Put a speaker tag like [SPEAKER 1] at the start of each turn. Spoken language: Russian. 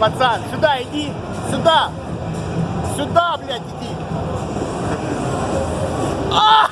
[SPEAKER 1] пацан. Сюда иди. Сюда. Сюда, блядь, иди. А!